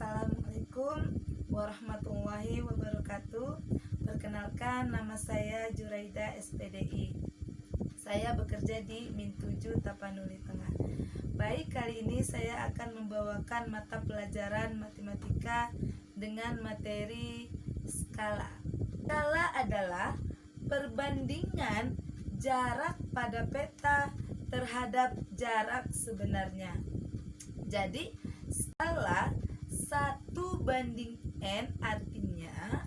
Assalamualaikum warahmatullahi wabarakatuh. Perkenalkan nama saya Juraida SPDI Saya bekerja di Min 7 Tapanuli Tengah. Baik, kali ini saya akan membawakan mata pelajaran matematika dengan materi skala. Skala adalah perbandingan jarak pada peta terhadap jarak sebenarnya. Jadi, skala 1 banding N artinya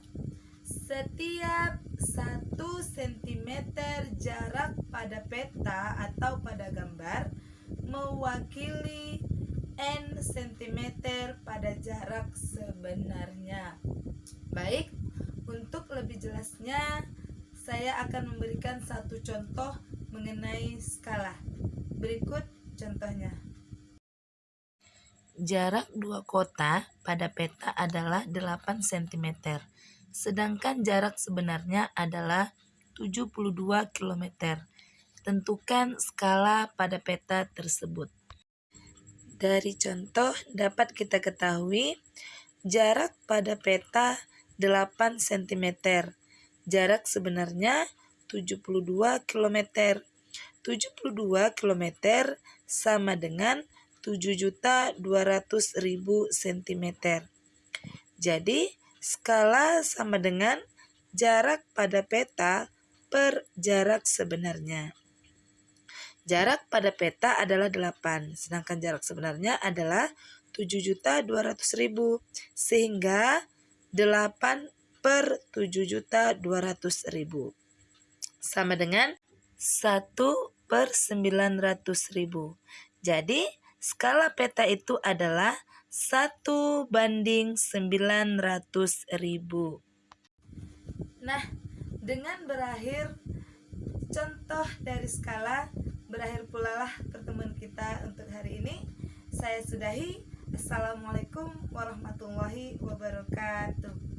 setiap 1 cm jarak pada peta atau pada gambar mewakili N cm pada jarak sebenarnya. Baik, untuk lebih jelasnya saya akan memberikan satu contoh mengenai skala. Berikut contohnya. Jarak dua kota pada peta adalah 8 cm, sedangkan jarak sebenarnya adalah 72 km. Tentukan skala pada peta tersebut. Dari contoh dapat kita ketahui jarak pada peta 8 cm. Jarak sebenarnya 72 km. 72 km sama dengan 7.200.000 cm. Jadi, skala sama dengan jarak pada peta per jarak sebenarnya. Jarak pada peta adalah 8, sedangkan jarak sebenarnya adalah 7.200.000. Sehingga 8 per 7.200.000 sama dengan 1 per 900.000. Jadi, Skala peta itu adalah 1 banding 900 ribu. Nah, dengan berakhir contoh dari skala, berakhir pula lah pertemuan kita untuk hari ini. Saya sudahi. Assalamualaikum warahmatullahi wabarakatuh.